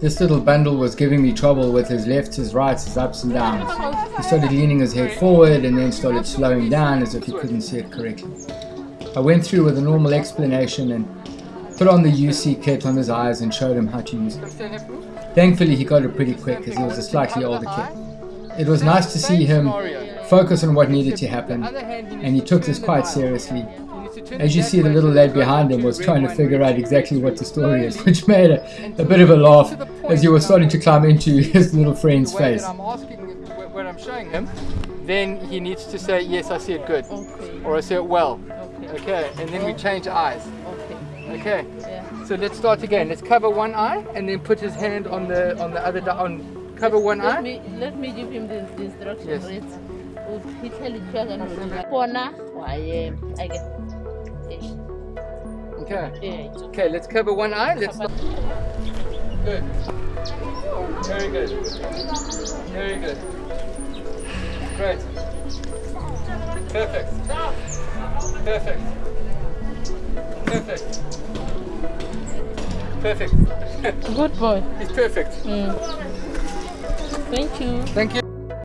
This little bundle was giving me trouble with his lefts, his rights, his ups and downs. He started leaning his head forward and then started slowing down as if he couldn't see it correctly. I went through with a normal explanation and put on the UC kit on his eyes and showed him how to use it. Thankfully he got it pretty quick as he was a slightly older kid. It was nice to see him focus on what needed to happen and he took this quite seriously as you see, the little lad behind him was trying to figure out exactly what the story is, which made a, a bit of a laugh as he was starting to climb into his little friend's face. I'm asking when I'm showing him, then he needs to say, yes, I see it good, or I see it well. Okay. Okay, and then we change eyes. Okay. Okay, so let's start again. Let's cover one eye and then put his hand on the on the other on cover one Let eye. me let me give him the, the instruction. Yes. Right. He tell eh, it Pona. Okay. Okay. Let's cover one eye. Let's start. Good. Very good. Very good. Great. Perfect. Perfect. Perfect. Perfect. Good boy. He's perfect. Mm. Thank you. Thank you.